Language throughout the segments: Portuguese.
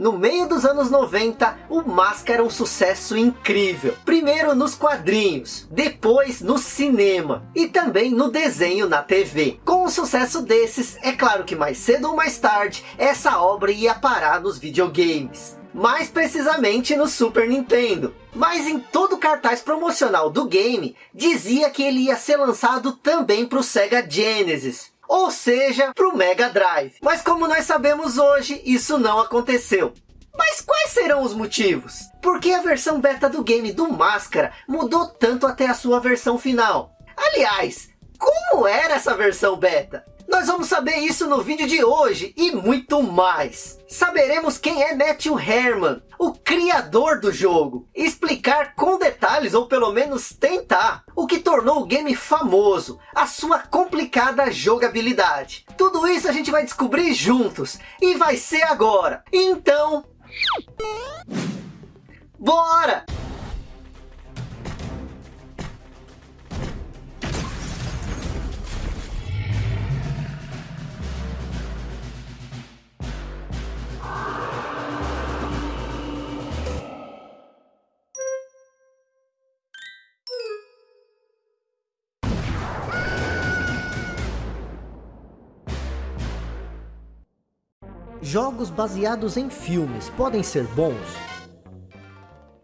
No meio dos anos 90, o Máscara é um sucesso incrível. Primeiro nos quadrinhos, depois no cinema e também no desenho na TV. Com o sucesso desses, é claro que mais cedo ou mais tarde, essa obra ia parar nos videogames mais precisamente no Super Nintendo. Mas em todo o cartaz promocional do game, dizia que ele ia ser lançado também para o Sega Genesis. Ou seja, para o Mega Drive. Mas como nós sabemos hoje, isso não aconteceu. Mas quais serão os motivos? Por que a versão beta do game do Máscara mudou tanto até a sua versão final? Aliás, como era essa versão beta? Nós vamos saber isso no vídeo de hoje e muito mais. Saberemos quem é Matthew Herman, o criador do jogo. Explicar com detalhes, ou pelo menos tentar, o que tornou o game famoso, a sua complicada jogabilidade. Tudo isso a gente vai descobrir juntos, e vai ser agora. Então... Bora! Jogos baseados em filmes podem ser bons?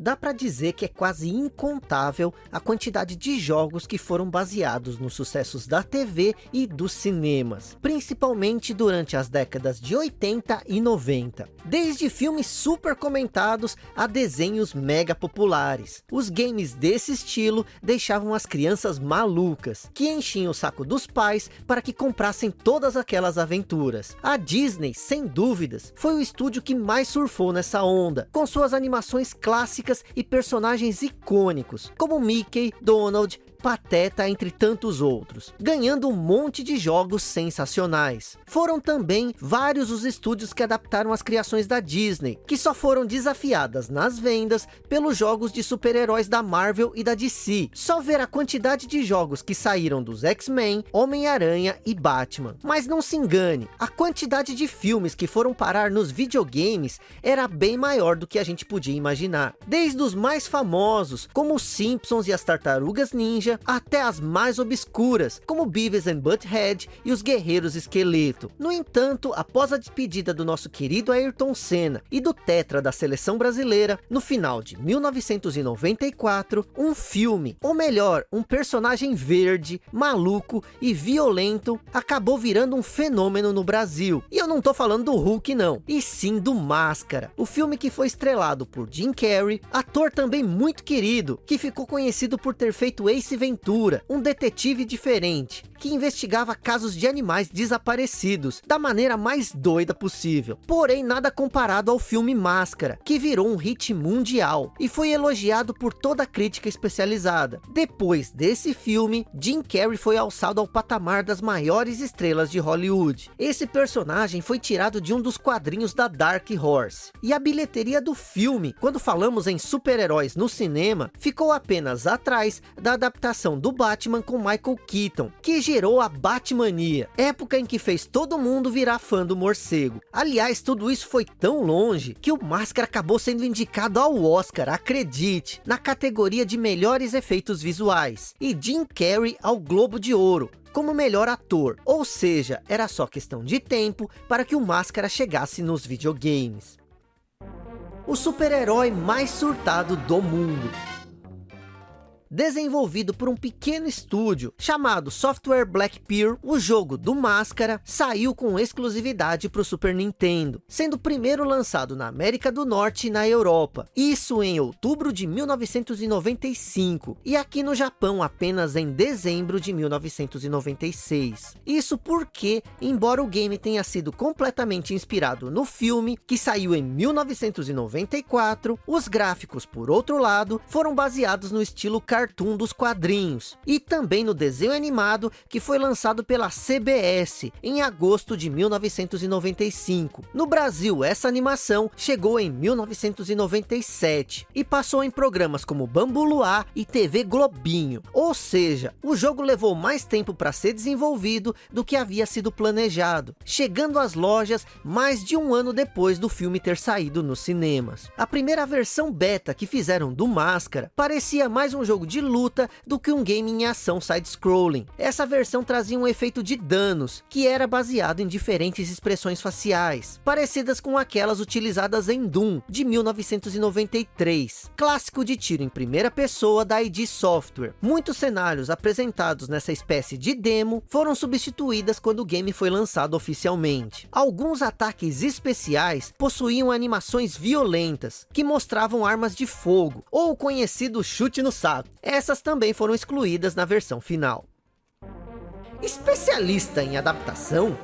Dá para dizer que é quase incontável a quantidade de jogos que foram baseados nos sucessos da TV e dos cinemas, principalmente durante as décadas de 80 e 90. Desde filmes super comentados a desenhos mega populares. Os games desse estilo deixavam as crianças malucas, que enchiam o saco dos pais para que comprassem todas aquelas aventuras. A Disney, sem dúvidas, foi o estúdio que mais surfou nessa onda, com suas animações clássicas e personagens icônicos, como Mickey, Donald, Pateta, entre tantos outros, ganhando um monte de jogos sensacionais. Foram também vários os estúdios que adaptaram as criações da Disney, que só foram desafiadas nas vendas pelos jogos de super-heróis da Marvel e da DC. Só ver a quantidade de jogos que saíram dos X-Men, Homem-Aranha e Batman. Mas não se engane, a quantidade de filmes que foram parar nos videogames era bem maior do que a gente podia imaginar. Desde os mais famosos, como os Simpsons e as Tartarugas Ninja, até as mais obscuras, como Beavis and Butthead e os Guerreiros Esqueleto. No entanto, após a despedida do nosso querido Ayrton Senna e do Tetra da seleção brasileira, no final de 1994, um filme, ou melhor, um personagem verde, maluco e violento, acabou virando um fenômeno no Brasil. E eu não tô falando do Hulk não, e sim do Máscara, o filme que foi estrelado por Jim Carrey, ator também muito querido, que ficou conhecido por ter feito Ace Ventura, um detetive diferente, que investigava casos de animais desaparecidos, da maneira mais doida possível. Porém, nada comparado ao filme Máscara, que virou um hit mundial, e foi elogiado por toda a crítica especializada. Depois desse filme, Jim Carrey foi alçado ao patamar das maiores estrelas de Hollywood. Esse personagem foi tirado de um dos quadrinhos da Dark Horse. E a bilheteria do filme, quando falamos em super-heróis no cinema, ficou apenas atrás da adaptação adaptação do Batman com Michael Keaton, que gerou a Batmania, época em que fez todo mundo virar fã do morcego. Aliás, tudo isso foi tão longe, que o Máscara acabou sendo indicado ao Oscar, acredite, na categoria de melhores efeitos visuais, e Jim Carrey ao Globo de Ouro, como melhor ator, ou seja, era só questão de tempo para que o Máscara chegasse nos videogames. O super-herói mais surtado do mundo desenvolvido por um pequeno estúdio chamado Software Black Pearl, o jogo do Máscara saiu com exclusividade para o Super Nintendo, sendo primeiro lançado na América do Norte e na Europa, isso em outubro de 1995, e aqui no Japão apenas em dezembro de 1996. Isso porque, embora o game tenha sido completamente inspirado no filme, que saiu em 1994, os gráficos, por outro lado, foram baseados no estilo cartoon cartoon dos quadrinhos, e também no desenho animado que foi lançado pela CBS em agosto de 1995. No Brasil, essa animação chegou em 1997 e passou em programas como Bambu Luar e TV Globinho. Ou seja, o jogo levou mais tempo para ser desenvolvido do que havia sido planejado, chegando às lojas mais de um ano depois do filme ter saído nos cinemas. A primeira versão beta que fizeram do Máscara parecia mais um jogo de luta do que um game em ação side-scrolling. Essa versão trazia um efeito de danos, que era baseado em diferentes expressões faciais, parecidas com aquelas utilizadas em Doom, de 1993, clássico de tiro em primeira pessoa da ID Software. Muitos cenários apresentados nessa espécie de demo foram substituídas quando o game foi lançado oficialmente. Alguns ataques especiais possuíam animações violentas, que mostravam armas de fogo, ou o conhecido chute no saco. Essas também foram excluídas na versão final. Especialista em adaptação,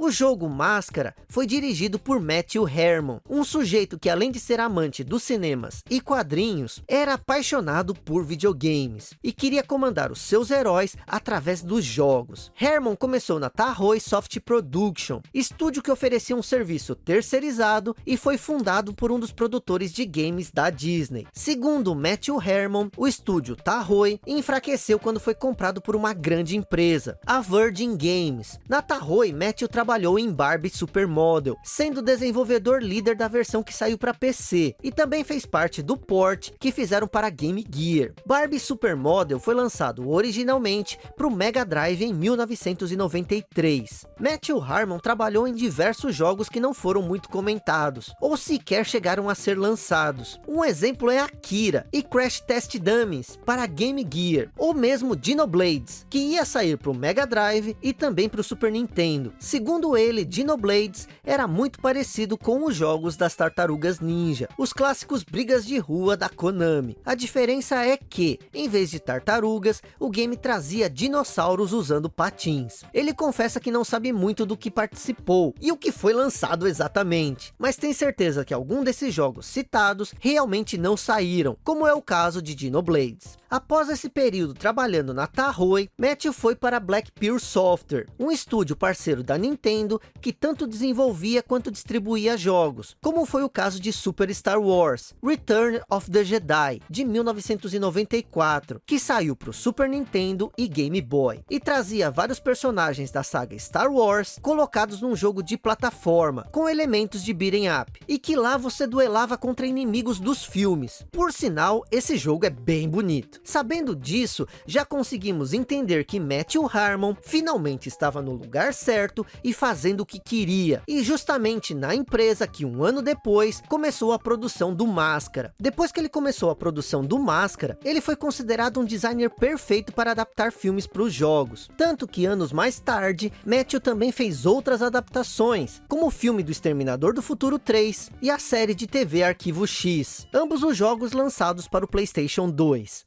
o jogo Máscara foi dirigido por Matthew Herman, um sujeito que além de ser amante dos cinemas e quadrinhos, era apaixonado por videogames e queria comandar os seus heróis através dos jogos. Herman começou na Tahoe Soft Production, estúdio que oferecia um serviço terceirizado e foi fundado por um dos produtores de games da Disney. Segundo Matthew Herman, o estúdio Tahoe enfraqueceu quando foi comprado por uma grande empresa, a Virgin Games. Na Tahoe, Matthew trabalhou trabalhou em Barbie Supermodel, sendo desenvolvedor líder da versão que saiu para PC, e também fez parte do port que fizeram para Game Gear. Barbie Supermodel foi lançado originalmente para o Mega Drive em 1993. Matthew Harmon trabalhou em diversos jogos que não foram muito comentados, ou sequer chegaram a ser lançados. Um exemplo é Akira e Crash Test Dummies para Game Gear, ou mesmo Dinoblades, que ia sair para o Mega Drive e também para o Super Nintendo. Segundo Segundo ele, Dinoblades era muito parecido com os jogos das Tartarugas Ninja, os clássicos brigas de rua da Konami. A diferença é que, em vez de tartarugas, o game trazia dinossauros usando patins. Ele confessa que não sabe muito do que participou e o que foi lançado exatamente, mas tem certeza que algum desses jogos citados realmente não saíram, como é o caso de Dinoblades. Após esse período trabalhando na Tahoe, Matthew foi para Black Pearl Software, um estúdio parceiro da Nintendo que tanto desenvolvia quanto distribuía jogos, como foi o caso de Super Star Wars, Return of the Jedi, de 1994, que saiu para o Super Nintendo e Game Boy, e trazia vários personagens da saga Star Wars colocados num jogo de plataforma, com elementos de beat'em up, e que lá você duelava contra inimigos dos filmes. Por sinal, esse jogo é bem bonito. Sabendo disso, já conseguimos entender que Matthew Harmon finalmente estava no lugar certo e fazendo o que queria. E justamente na empresa que um ano depois começou a produção do Máscara. Depois que ele começou a produção do Máscara, ele foi considerado um designer perfeito para adaptar filmes para os jogos. Tanto que anos mais tarde, Matthew também fez outras adaptações, como o filme do Exterminador do Futuro 3 e a série de TV Arquivo X, ambos os jogos lançados para o Playstation 2.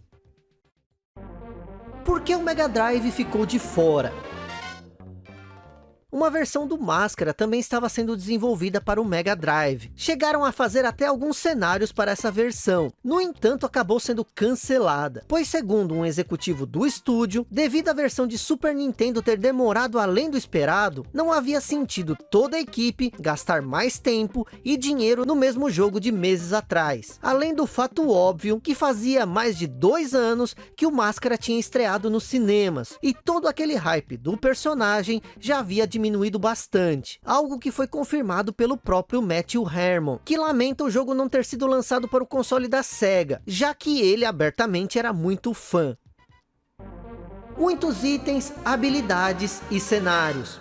Por que o Mega Drive ficou de fora? Uma versão do Máscara também estava sendo desenvolvida para o Mega Drive. Chegaram a fazer até alguns cenários para essa versão. No entanto, acabou sendo cancelada. Pois segundo um executivo do estúdio, devido à versão de Super Nintendo ter demorado além do esperado, não havia sentido toda a equipe gastar mais tempo e dinheiro no mesmo jogo de meses atrás. Além do fato óbvio que fazia mais de dois anos que o Máscara tinha estreado nos cinemas. E todo aquele hype do personagem já havia diminuído diminuído bastante, algo que foi confirmado pelo próprio Matthew Herman, que lamenta o jogo não ter sido lançado para o console da SEGA, já que ele abertamente era muito fã. Muitos itens, habilidades e cenários.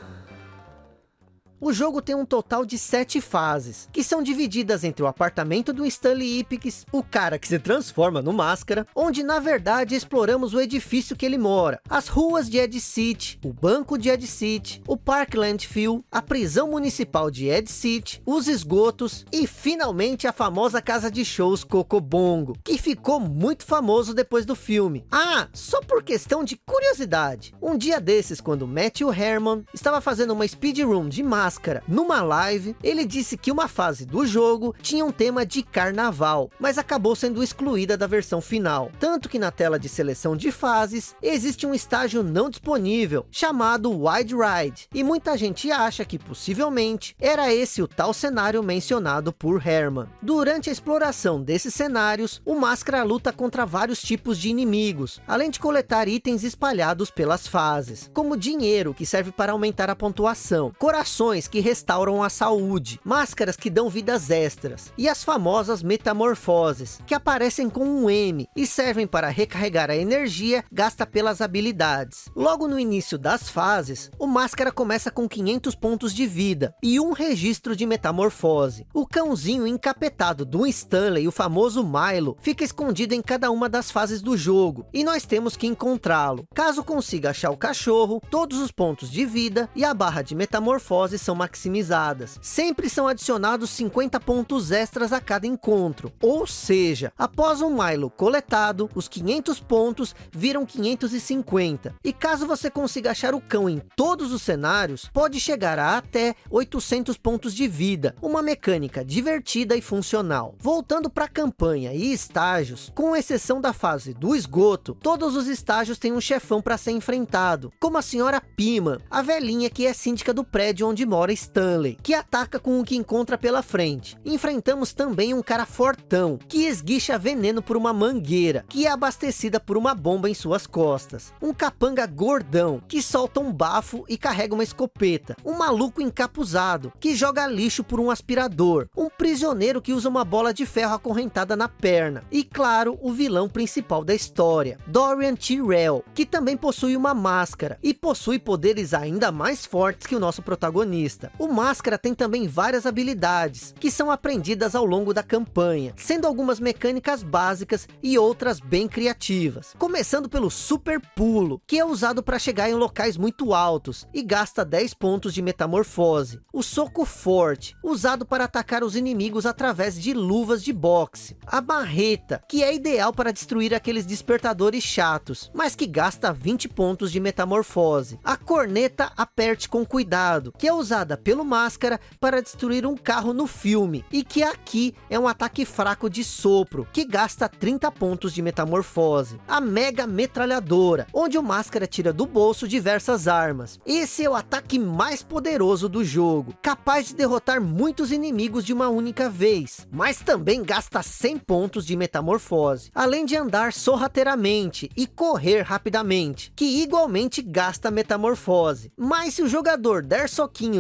O jogo tem um total de sete fases, que são divididas entre o apartamento do Stanley Ipkiss, o cara que se transforma no Máscara, onde na verdade exploramos o edifício que ele mora, as ruas de Ed City, o banco de Ed City, o Parkland Field, a prisão municipal de Ed City, os esgotos e finalmente a famosa casa de shows Cocobongo, que ficou muito famoso depois do filme. Ah, só por questão de curiosidade, um dia desses quando Matthew Herman estava fazendo uma speedrun de Máscara, Máscara. Numa live, ele disse que uma fase do jogo tinha um tema de carnaval, mas acabou sendo excluída da versão final. Tanto que na tela de seleção de fases, existe um estágio não disponível, chamado Wide Ride. E muita gente acha que possivelmente era esse o tal cenário mencionado por Herman. Durante a exploração desses cenários, o Máscara luta contra vários tipos de inimigos, além de coletar itens espalhados pelas fases, como dinheiro que serve para aumentar a pontuação, corações que restauram a saúde, máscaras que dão vidas extras, e as famosas metamorfoses, que aparecem com um M e servem para recarregar a energia gasta pelas habilidades. Logo no início das fases, o Máscara começa com 500 pontos de vida e um registro de metamorfose. O cãozinho encapetado do Stanley, o famoso Milo, fica escondido em cada uma das fases do jogo, e nós temos que encontrá-lo. Caso consiga achar o cachorro, todos os pontos de vida e a barra de metamorfose são maximizadas. Sempre são adicionados 50 pontos extras a cada encontro, ou seja, após o Milo coletado, os 500 pontos viram 550. E caso você consiga achar o cão em todos os cenários, pode chegar a até 800 pontos de vida, uma mecânica divertida e funcional. Voltando para a campanha e estágios, com exceção da fase do esgoto, todos os estágios têm um chefão para ser enfrentado, como a senhora Pima, a velhinha que é síndica do prédio onde mora Stanley, que ataca com o que encontra pela frente. Enfrentamos também um cara fortão, que esguicha veneno por uma mangueira, que é abastecida por uma bomba em suas costas. Um capanga gordão, que solta um bafo e carrega uma escopeta. Um maluco encapuzado, que joga lixo por um aspirador. Um prisioneiro que usa uma bola de ferro acorrentada na perna. E claro, o vilão principal da história, Dorian Tyrell, que também possui uma máscara e possui poderes ainda mais fortes que o nosso protagonista. O Máscara tem também várias habilidades, que são aprendidas ao longo da campanha, sendo algumas mecânicas básicas e outras bem criativas. Começando pelo Super Pulo, que é usado para chegar em locais muito altos e gasta 10 pontos de metamorfose. O Soco Forte, usado para atacar os inimigos através de luvas de boxe. A Marreta, que é ideal para destruir aqueles despertadores chatos, mas que gasta 20 pontos de metamorfose. A Corneta Aperte com Cuidado, que é usada pelo Máscara para destruir um carro no filme, e que aqui é um ataque fraco de sopro, que gasta 30 pontos de metamorfose. A Mega Metralhadora, onde o Máscara tira do bolso diversas armas. Esse é o ataque mais poderoso do jogo, capaz de derrotar muitos inimigos de uma única vez, mas também gasta 100 pontos de metamorfose, além de andar sorrateiramente e correr rapidamente, que igualmente gasta metamorfose. Mas se o jogador der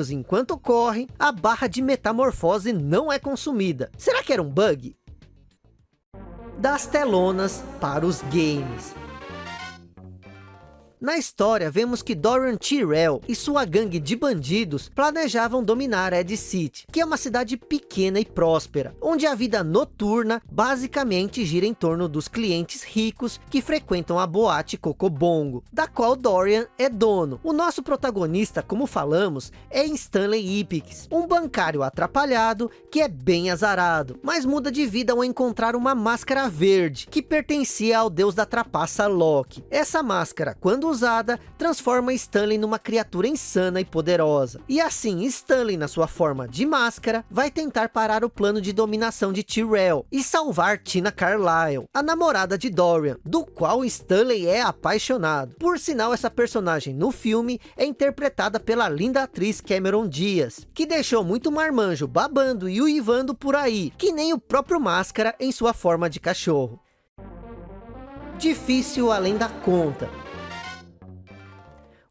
enquanto corre, a barra de metamorfose não é consumida. Será que era um bug? Das telonas para os games. Na história, vemos que Dorian Tyrell e sua gangue de bandidos planejavam dominar Ed City, que é uma cidade pequena e próspera, onde a vida noturna basicamente gira em torno dos clientes ricos que frequentam a boate Cocobongo, da qual Dorian é dono. O nosso protagonista, como falamos, é Stanley Ipix, um bancário atrapalhado que é bem azarado, mas muda de vida ao encontrar uma máscara verde, que pertencia ao deus da trapaça Loki. Essa máscara, quando usada, transforma Stanley numa criatura insana e poderosa. E assim, Stanley, na sua forma de máscara, vai tentar parar o plano de dominação de Tyrell e salvar Tina Carlyle, a namorada de Dorian, do qual Stanley é apaixonado. Por sinal, essa personagem no filme é interpretada pela linda atriz Cameron Diaz, que deixou muito marmanjo babando e uivando por aí, que nem o próprio Máscara em sua forma de cachorro. Difícil além da conta,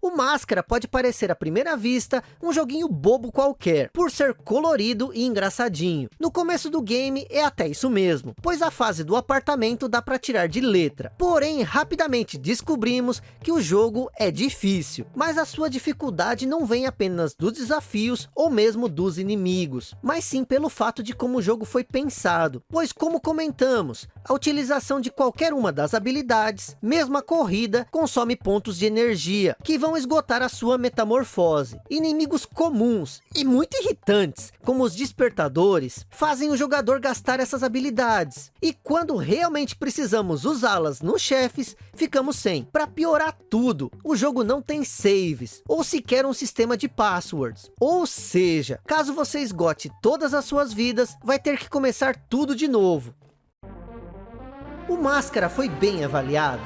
o Máscara pode parecer à primeira vista um joguinho bobo qualquer, por ser colorido e engraçadinho. No começo do game é até isso mesmo, pois a fase do apartamento dá para tirar de letra. Porém, rapidamente descobrimos que o jogo é difícil, mas a sua dificuldade não vem apenas dos desafios ou mesmo dos inimigos, mas sim pelo fato de como o jogo foi pensado, pois como comentamos, a utilização de qualquer uma das habilidades, mesmo a corrida, consome pontos de energia, que vão vão esgotar a sua metamorfose. Inimigos comuns e muito irritantes, como os despertadores, fazem o jogador gastar essas habilidades. E quando realmente precisamos usá-las nos chefes, ficamos sem. Para piorar tudo, o jogo não tem saves, ou sequer um sistema de passwords. Ou seja, caso você esgote todas as suas vidas, vai ter que começar tudo de novo. O Máscara foi bem avaliado.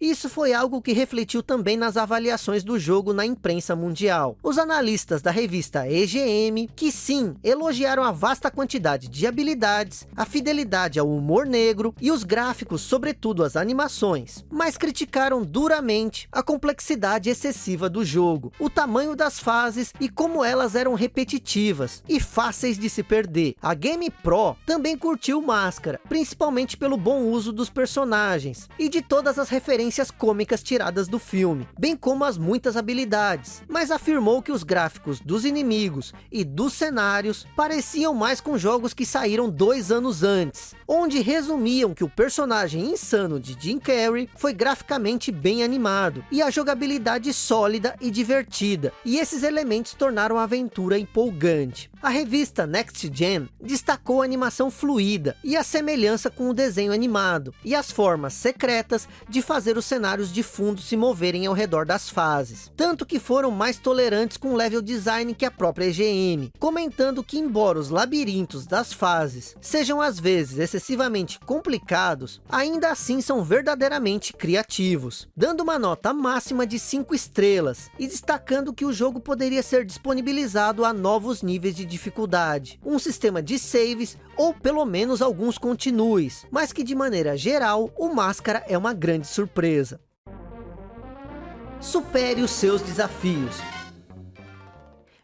Isso foi algo que refletiu também nas avaliações do jogo na imprensa mundial. Os analistas da revista EGM, que sim, elogiaram a vasta quantidade de habilidades, a fidelidade ao humor negro e os gráficos, sobretudo as animações, mas criticaram duramente a complexidade excessiva do jogo, o tamanho das fases e como elas eram repetitivas e fáceis de se perder. A Game Pro também curtiu Máscara, principalmente pelo bom uso dos personagens e de todas as referências referências cômicas tiradas do filme, bem como as muitas habilidades, mas afirmou que os gráficos dos inimigos e dos cenários pareciam mais com jogos que saíram dois anos antes, onde resumiam que o personagem insano de Jim Carrey foi graficamente bem animado, e a jogabilidade sólida e divertida, e esses elementos tornaram a aventura empolgante. A revista Next Gen destacou a animação fluida e a semelhança com o desenho animado, e as formas secretas de fazer os cenários de fundo se moverem ao redor das fases. Tanto que foram mais tolerantes com o level design que a própria EGM, comentando que embora os labirintos das fases sejam às vezes excessivamente complicados, ainda assim são verdadeiramente criativos, dando uma nota máxima de 5 estrelas, e destacando que o jogo poderia ser disponibilizado a novos níveis de dificuldade, um sistema de saves ou pelo menos alguns continues, mas que de maneira geral, o Máscara é uma grande surpresa. Supere os seus desafios.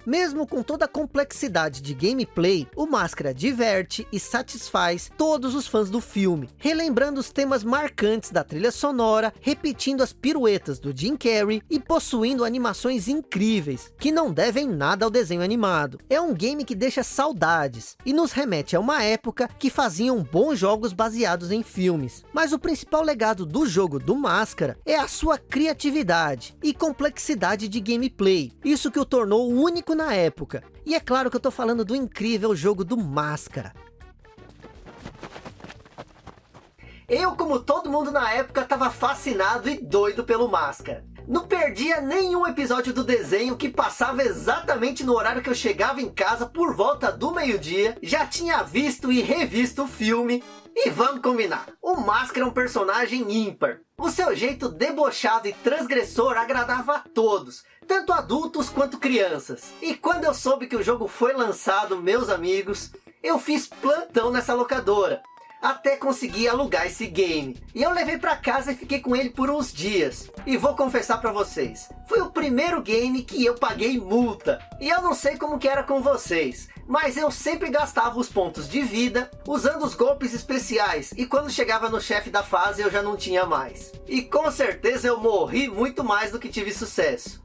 Mesmo com toda a complexidade de gameplay, o Máscara diverte e satisfaz todos os fãs do filme, relembrando os temas marcantes da trilha sonora, repetindo as piruetas do Jim Carrey e possuindo animações incríveis, que não devem nada ao desenho animado. É um game que deixa saudades e nos remete a uma época que faziam bons jogos baseados em filmes. Mas o principal legado do jogo do Máscara é a sua criatividade e complexidade de gameplay, isso que o tornou na época. E é claro que eu tô falando do incrível jogo do Máscara. Eu, como todo mundo na época, tava fascinado e doido pelo Máscara. Não perdia nenhum episódio do desenho que passava exatamente no horário que eu chegava em casa por volta do meio-dia. Já tinha visto e revisto o filme. E vamos combinar, o Máscara é um personagem ímpar. O seu jeito debochado e transgressor agradava a todos, tanto adultos quanto crianças. E quando eu soube que o jogo foi lançado, meus amigos, eu fiz plantão nessa locadora até conseguir alugar esse game. E eu levei para casa e fiquei com ele por uns dias. E vou confessar para vocês, foi o primeiro game que eu paguei multa. E eu não sei como que era com vocês, mas eu sempre gastava os pontos de vida usando os golpes especiais. E quando chegava no chefe da fase eu já não tinha mais. E com certeza eu morri muito mais do que tive sucesso.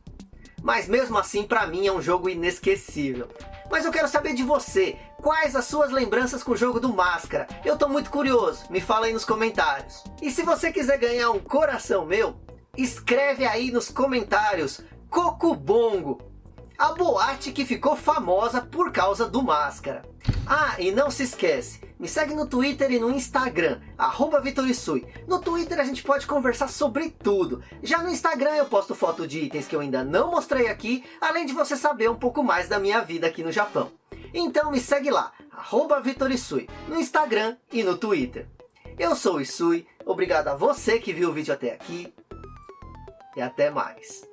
Mas mesmo assim para mim é um jogo inesquecível. Mas eu quero saber de você, quais as suas lembranças com o jogo do Máscara? Eu tô muito curioso, me fala aí nos comentários. E se você quiser ganhar um coração meu, escreve aí nos comentários Cocobongo, a boate que ficou famosa por causa do Máscara. Ah, e não se esquece, me segue no Twitter e no Instagram, arroba Vitorisui. No Twitter a gente pode conversar sobre tudo. Já no Instagram eu posto foto de itens que eu ainda não mostrei aqui, além de você saber um pouco mais da minha vida aqui no Japão. Então me segue lá, arroba Vitorisui, no Instagram e no Twitter. Eu sou o Isui, obrigado a você que viu o vídeo até aqui, e até mais.